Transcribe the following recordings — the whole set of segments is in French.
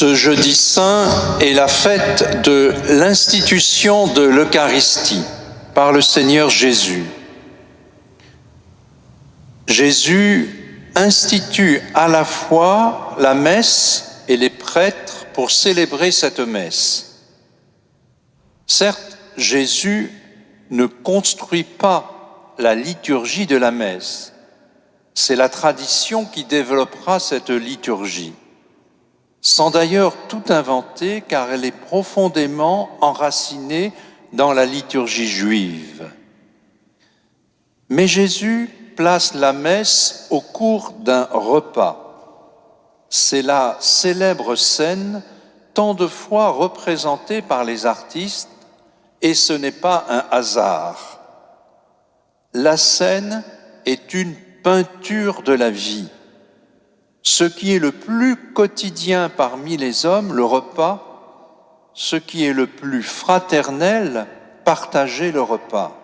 Ce jeudi saint est la fête de l'institution de l'Eucharistie par le Seigneur Jésus. Jésus institue à la fois la messe et les prêtres pour célébrer cette messe. Certes, Jésus ne construit pas la liturgie de la messe. C'est la tradition qui développera cette liturgie sans d'ailleurs tout inventer, car elle est profondément enracinée dans la liturgie juive. Mais Jésus place la messe au cours d'un repas. C'est la célèbre scène tant de fois représentée par les artistes, et ce n'est pas un hasard. La scène est une peinture de la vie ce qui est le plus quotidien parmi les hommes, le repas, ce qui est le plus fraternel, partager le repas.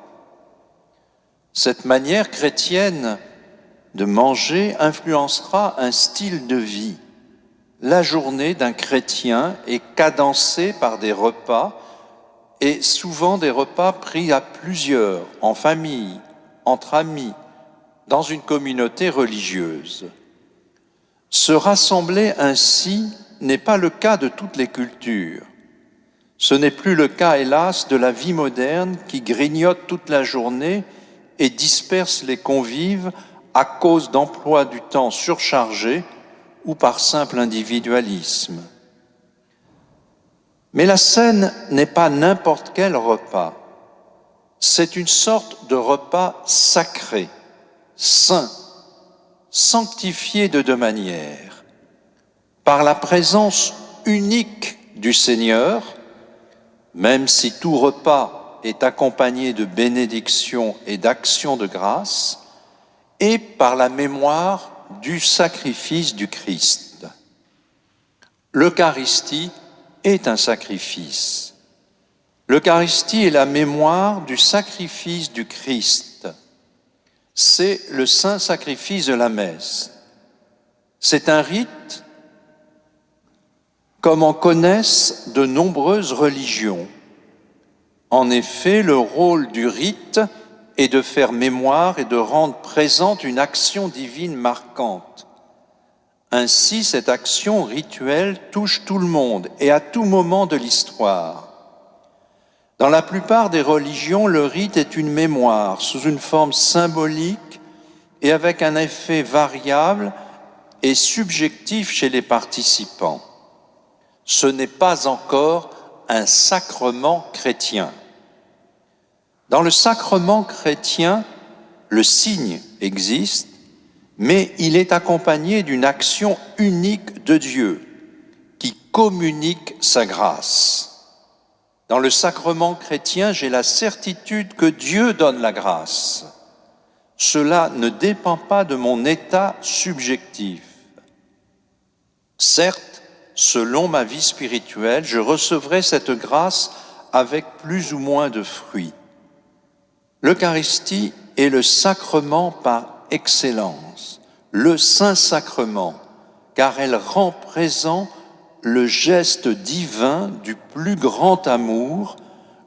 Cette manière chrétienne de manger influencera un style de vie. La journée d'un chrétien est cadencée par des repas, et souvent des repas pris à plusieurs, en famille, entre amis, dans une communauté religieuse. Se rassembler ainsi n'est pas le cas de toutes les cultures. Ce n'est plus le cas, hélas, de la vie moderne qui grignote toute la journée et disperse les convives à cause d'emplois du temps surchargés ou par simple individualisme. Mais la scène n'est pas n'importe quel repas. C'est une sorte de repas sacré, saint, sanctifié de deux manières. Par la présence unique du Seigneur, même si tout repas est accompagné de bénédictions et d'actions de grâce, et par la mémoire du sacrifice du Christ. L'Eucharistie est un sacrifice. L'Eucharistie est la mémoire du sacrifice du Christ c'est le saint sacrifice de la messe. C'est un rite comme en connaissent de nombreuses religions. En effet, le rôle du rite est de faire mémoire et de rendre présente une action divine marquante. Ainsi, cette action rituelle touche tout le monde et à tout moment de l'histoire. Dans la plupart des religions, le rite est une mémoire sous une forme symbolique et avec un effet variable et subjectif chez les participants. Ce n'est pas encore un sacrement chrétien. Dans le sacrement chrétien, le signe existe, mais il est accompagné d'une action unique de Dieu qui communique sa grâce. Dans le sacrement chrétien, j'ai la certitude que Dieu donne la grâce. Cela ne dépend pas de mon état subjectif. Certes, selon ma vie spirituelle, je recevrai cette grâce avec plus ou moins de fruits. L'Eucharistie est le sacrement par excellence, le Saint-Sacrement, car elle rend présent le geste divin du plus grand amour,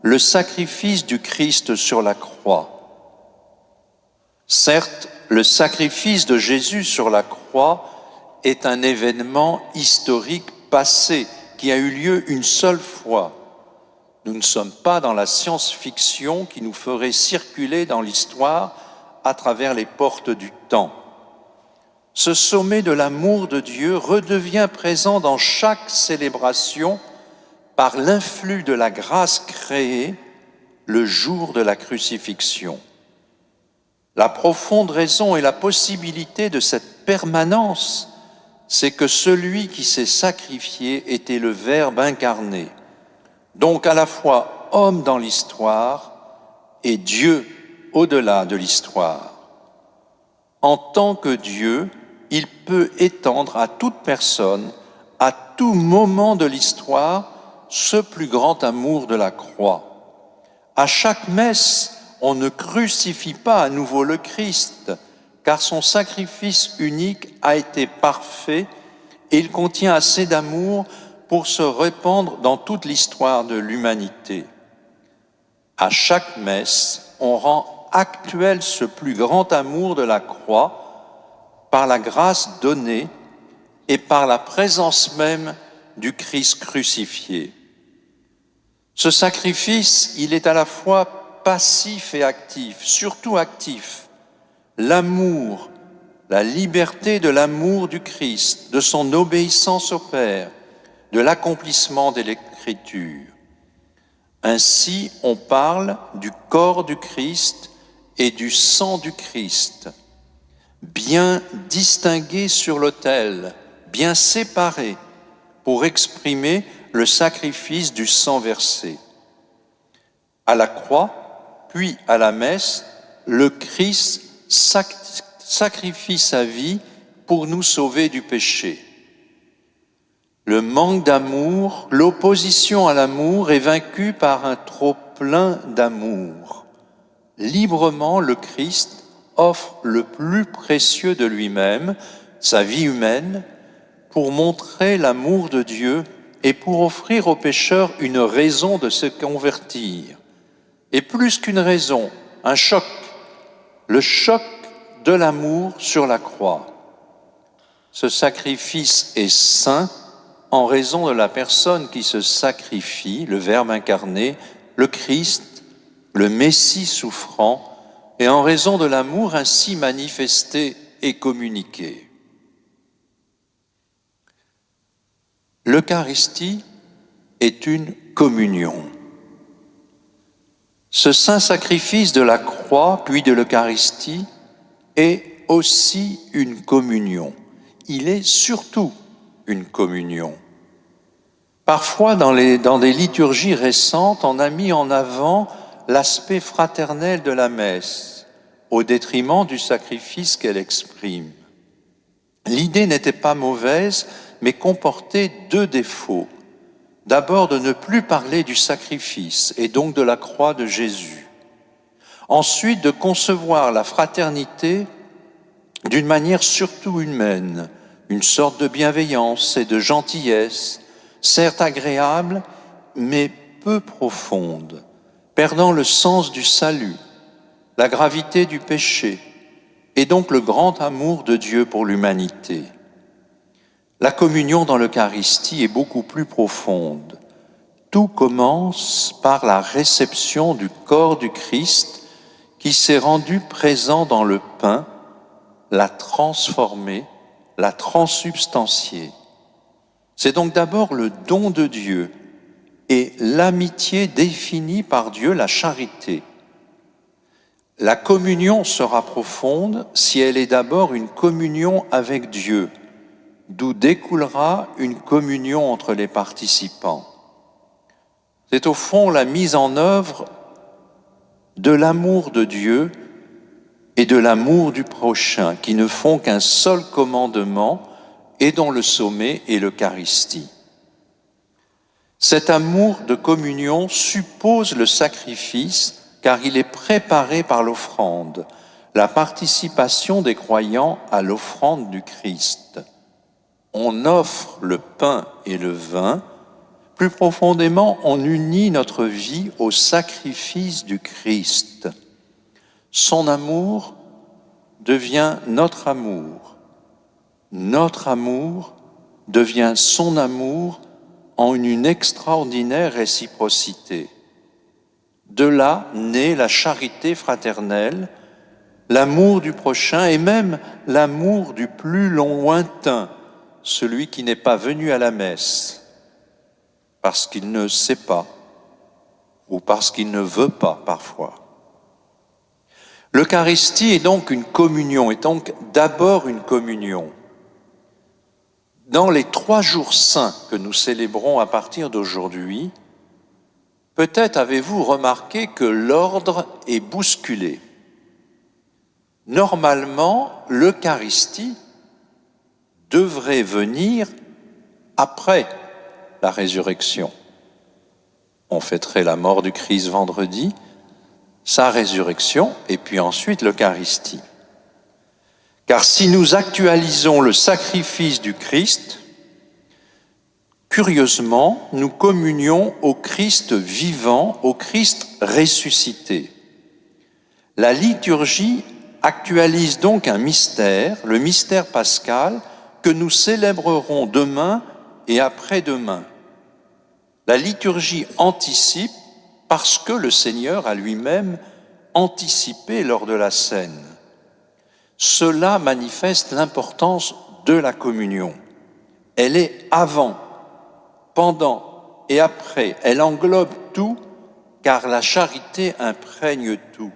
le sacrifice du Christ sur la croix. Certes, le sacrifice de Jésus sur la croix est un événement historique passé qui a eu lieu une seule fois. Nous ne sommes pas dans la science-fiction qui nous ferait circuler dans l'histoire à travers les portes du temps ce sommet de l'amour de Dieu redevient présent dans chaque célébration par l'influx de la grâce créée le jour de la crucifixion. La profonde raison et la possibilité de cette permanence, c'est que celui qui s'est sacrifié était le Verbe incarné, donc à la fois homme dans l'histoire et Dieu au-delà de l'histoire. En tant que Dieu, il peut étendre à toute personne, à tout moment de l'histoire, ce plus grand amour de la croix. À chaque messe, on ne crucifie pas à nouveau le Christ, car son sacrifice unique a été parfait et il contient assez d'amour pour se répandre dans toute l'histoire de l'humanité. À chaque messe, on rend actuel ce plus grand amour de la croix par la grâce donnée et par la présence même du Christ crucifié. Ce sacrifice, il est à la fois passif et actif, surtout actif. L'amour, la liberté de l'amour du Christ, de son obéissance au Père, de l'accomplissement de l'Écriture. Ainsi, on parle du corps du Christ et du sang du Christ, bien distingués sur l'autel, bien séparés, pour exprimer le sacrifice du sang versé. À la croix, puis à la messe, le Christ sacrifie sa vie pour nous sauver du péché. Le manque d'amour, l'opposition à l'amour est vaincue par un trop plein d'amour. Librement, le Christ offre le plus précieux de lui-même, sa vie humaine, pour montrer l'amour de Dieu et pour offrir aux pécheurs une raison de se convertir. Et plus qu'une raison, un choc, le choc de l'amour sur la croix. Ce sacrifice est saint en raison de la personne qui se sacrifie, le Verbe incarné, le Christ, le Messie souffrant, et en raison de l'amour ainsi manifesté et communiqué. L'Eucharistie est une communion. Ce saint sacrifice de la croix, puis de l'Eucharistie, est aussi une communion. Il est surtout une communion. Parfois, dans, les, dans des liturgies récentes, on a mis en avant l'aspect fraternel de la messe, au détriment du sacrifice qu'elle exprime. L'idée n'était pas mauvaise, mais comportait deux défauts. D'abord, de ne plus parler du sacrifice et donc de la croix de Jésus. Ensuite, de concevoir la fraternité d'une manière surtout humaine, une sorte de bienveillance et de gentillesse, certes agréable, mais peu profonde, perdant le sens du salut, la gravité du péché, et donc le grand amour de Dieu pour l'humanité. La communion dans l'Eucharistie est beaucoup plus profonde. Tout commence par la réception du corps du Christ qui s'est rendu présent dans le pain, l'a transformé la transsubstantier. C'est donc d'abord le don de Dieu et l'amitié définie par Dieu, la charité. La communion sera profonde si elle est d'abord une communion avec Dieu, d'où découlera une communion entre les participants. C'est au fond la mise en œuvre de l'amour de Dieu et de l'amour du prochain, qui ne font qu'un seul commandement et dont le sommet est l'Eucharistie. Cet amour de communion suppose le sacrifice car il est préparé par l'offrande, la participation des croyants à l'offrande du Christ. On offre le pain et le vin, plus profondément on unit notre vie au sacrifice du Christ. Son amour devient notre amour. Notre amour devient son amour en une extraordinaire réciprocité. De là naît la charité fraternelle, l'amour du prochain et même l'amour du plus lointain, celui qui n'est pas venu à la messe, parce qu'il ne sait pas ou parce qu'il ne veut pas parfois. L'Eucharistie est donc une communion, est donc d'abord une communion. Dans les trois jours saints que nous célébrons à partir d'aujourd'hui, peut-être avez-vous remarqué que l'ordre est bousculé. Normalement, l'Eucharistie devrait venir après la résurrection. On fêterait la mort du Christ vendredi, sa résurrection et puis ensuite l'Eucharistie. Car si nous actualisons le sacrifice du Christ, curieusement, nous communions au Christ vivant, au Christ ressuscité. La liturgie actualise donc un mystère, le mystère pascal, que nous célébrerons demain et après-demain. La liturgie anticipe parce que le Seigneur a lui-même anticipé lors de la scène. Cela manifeste l'importance de la communion. Elle est avant, pendant et après. Elle englobe tout car la charité imprègne tout.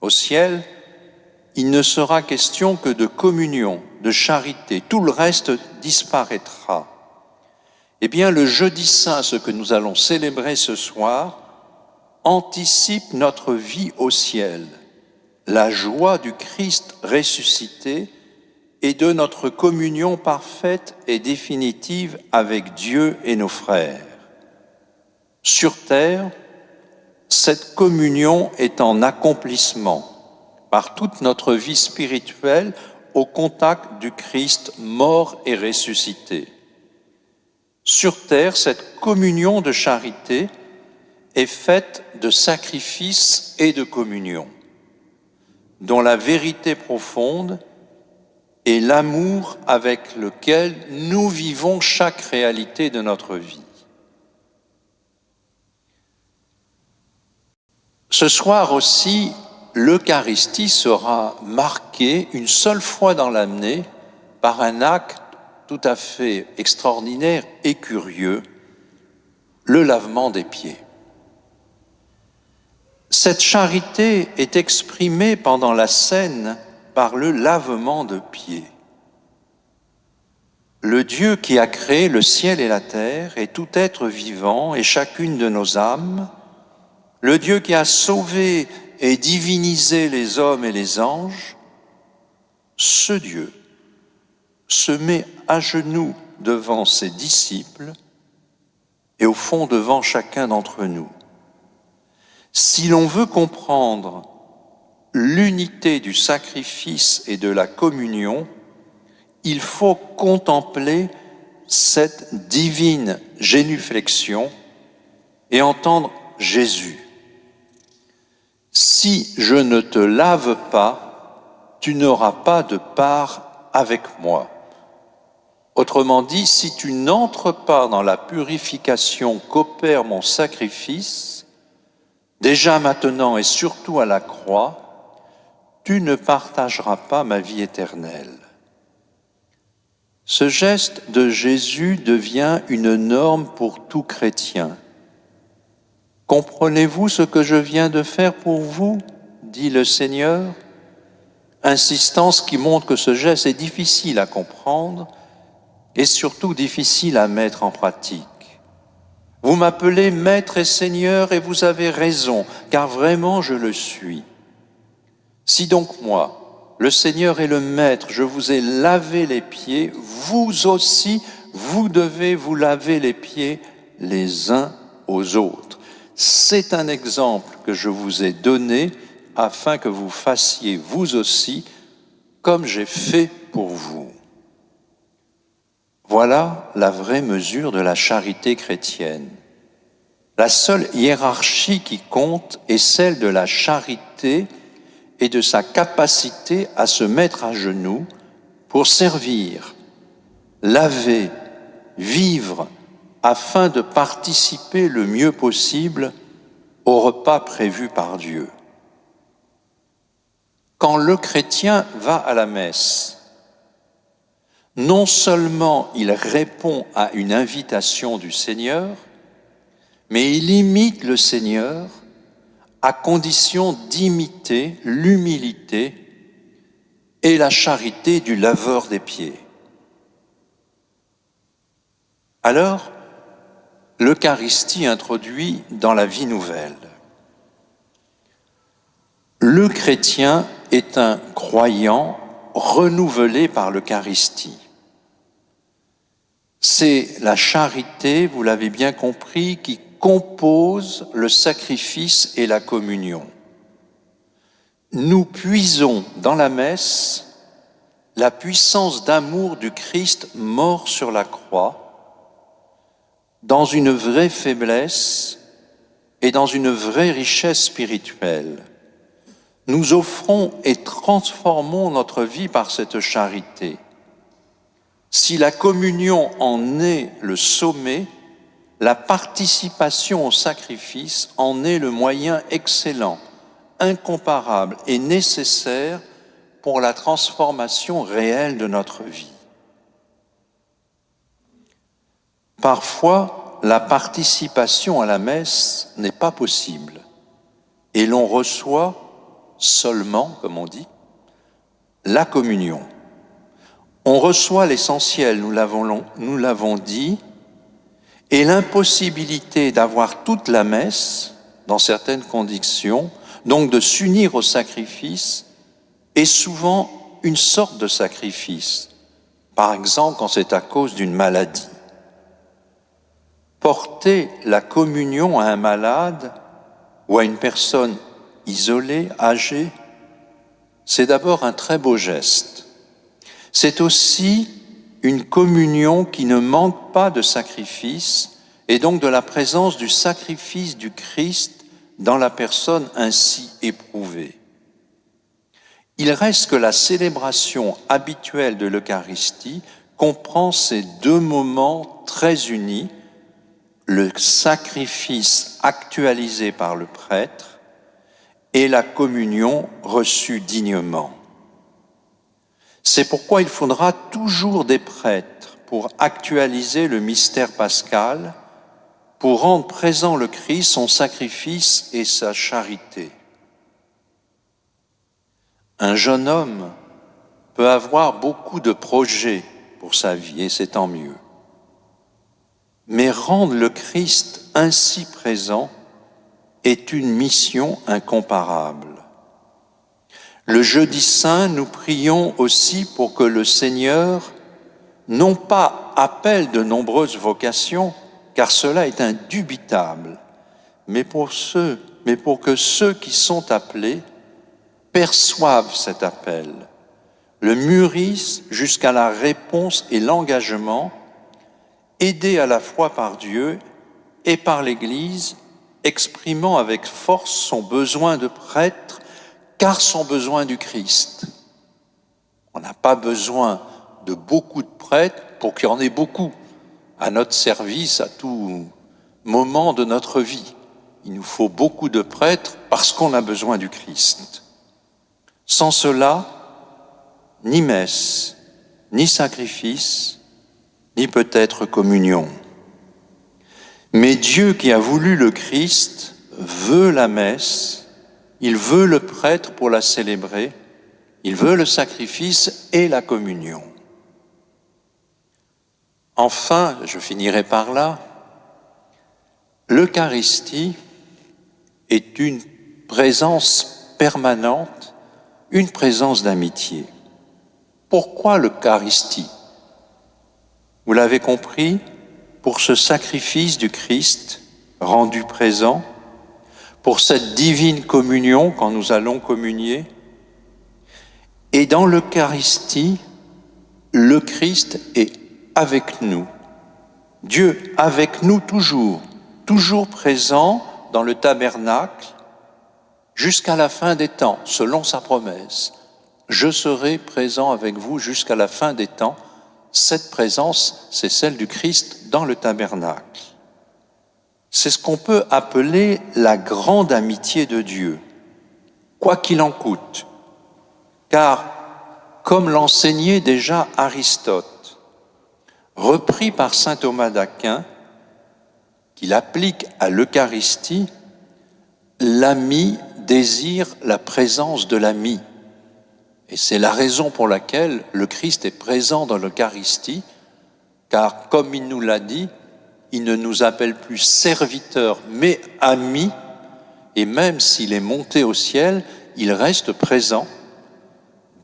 Au ciel, il ne sera question que de communion, de charité. Tout le reste disparaîtra. Eh bien, le jeudi saint, ce que nous allons célébrer ce soir, anticipe notre vie au ciel, la joie du Christ ressuscité et de notre communion parfaite et définitive avec Dieu et nos frères. Sur terre, cette communion est en accomplissement par toute notre vie spirituelle au contact du Christ mort et ressuscité. Sur terre, cette communion de charité est faite de sacrifice et de communion, dont la vérité profonde est l'amour avec lequel nous vivons chaque réalité de notre vie. Ce soir aussi, l'Eucharistie sera marquée une seule fois dans l'année par un acte tout à fait extraordinaire et curieux, le lavement des pieds. Cette charité est exprimée pendant la scène par le lavement de pieds. Le Dieu qui a créé le ciel et la terre et tout être vivant et chacune de nos âmes le Dieu qui a sauvé et divinisé les hommes et les anges, ce Dieu se met à genoux devant ses disciples et au fond devant chacun d'entre nous. Si l'on veut comprendre l'unité du sacrifice et de la communion, il faut contempler cette divine génuflexion et entendre Jésus. Si je ne te lave pas, tu n'auras pas de part avec moi. Autrement dit, si tu n'entres pas dans la purification qu'opère mon sacrifice, déjà maintenant et surtout à la croix, tu ne partageras pas ma vie éternelle. Ce geste de Jésus devient une norme pour tout chrétien. Comprenez-vous ce que je viens de faire pour vous dit le Seigneur? Insistance qui montre que ce geste est difficile à comprendre et surtout difficile à mettre en pratique. Vous m'appelez Maître et Seigneur et vous avez raison, car vraiment je le suis. Si donc moi, le Seigneur et le Maître, je vous ai lavé les pieds, vous aussi, vous devez vous laver les pieds les uns aux autres. C'est un exemple que je vous ai donné afin que vous fassiez vous aussi comme j'ai fait pour vous. Voilà la vraie mesure de la charité chrétienne. La seule hiérarchie qui compte est celle de la charité et de sa capacité à se mettre à genoux pour servir, laver, vivre, afin de participer le mieux possible au repas prévu par Dieu. Quand le chrétien va à la messe, non seulement il répond à une invitation du Seigneur, mais il imite le Seigneur à condition d'imiter l'humilité et la charité du laveur des pieds. Alors, l'Eucharistie introduit dans la vie nouvelle. Le chrétien est un croyant renouvelé par l'Eucharistie. C'est la charité, vous l'avez bien compris, qui compose le sacrifice et la communion. Nous puisons dans la messe la puissance d'amour du Christ mort sur la croix dans une vraie faiblesse et dans une vraie richesse spirituelle. Nous offrons et transformons notre vie par cette charité. Si la communion en est le sommet, la participation au sacrifice en est le moyen excellent, incomparable et nécessaire pour la transformation réelle de notre vie. Parfois, la participation à la messe n'est pas possible et l'on reçoit seulement, comme on dit, la communion. On reçoit l'essentiel, nous l'avons dit, et l'impossibilité d'avoir toute la messe, dans certaines conditions, donc de s'unir au sacrifice, est souvent une sorte de sacrifice. Par exemple, quand c'est à cause d'une maladie. Porter la communion à un malade ou à une personne isolée, âgée, c'est d'abord un très beau geste. C'est aussi une communion qui ne manque pas de sacrifice et donc de la présence du sacrifice du Christ dans la personne ainsi éprouvée. Il reste que la célébration habituelle de l'Eucharistie comprend ces deux moments très unis le sacrifice actualisé par le prêtre et la communion reçue dignement. C'est pourquoi il faudra toujours des prêtres pour actualiser le mystère pascal, pour rendre présent le Christ, son sacrifice et sa charité. Un jeune homme peut avoir beaucoup de projets pour sa vie, et c'est tant mieux mais rendre le Christ ainsi présent est une mission incomparable. Le jeudi saint, nous prions aussi pour que le Seigneur non pas appelle de nombreuses vocations, car cela est indubitable, mais pour que ceux qui sont appelés perçoivent cet appel, le mûrissent jusqu'à la réponse et l'engagement aidé à la fois par Dieu et par l'Église, exprimant avec force son besoin de prêtre, car son besoin du Christ. On n'a pas besoin de beaucoup de prêtres pour qu'il y en ait beaucoup à notre service à tout moment de notre vie. Il nous faut beaucoup de prêtres parce qu'on a besoin du Christ. Sans cela, ni messe, ni sacrifice, ni peut-être communion. Mais Dieu qui a voulu le Christ veut la messe, il veut le prêtre pour la célébrer, il veut le sacrifice et la communion. Enfin, je finirai par là, l'Eucharistie est une présence permanente, une présence d'amitié. Pourquoi l'Eucharistie? Vous l'avez compris, pour ce sacrifice du Christ rendu présent, pour cette divine communion quand nous allons communier, et dans l'Eucharistie, le Christ est avec nous. Dieu avec nous toujours, toujours présent dans le tabernacle jusqu'à la fin des temps, selon sa promesse. Je serai présent avec vous jusqu'à la fin des temps cette présence, c'est celle du Christ dans le tabernacle. C'est ce qu'on peut appeler la grande amitié de Dieu, quoi qu'il en coûte. Car, comme l'enseignait déjà Aristote, repris par saint Thomas d'Aquin, qu'il applique à l'Eucharistie, l'ami désire la présence de l'ami. Et c'est la raison pour laquelle le Christ est présent dans l'Eucharistie, car comme il nous l'a dit, il ne nous appelle plus serviteurs, mais amis, et même s'il est monté au ciel, il reste présent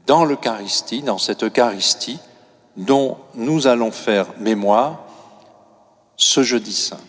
dans l'Eucharistie, dans cette Eucharistie dont nous allons faire mémoire ce jeudi saint.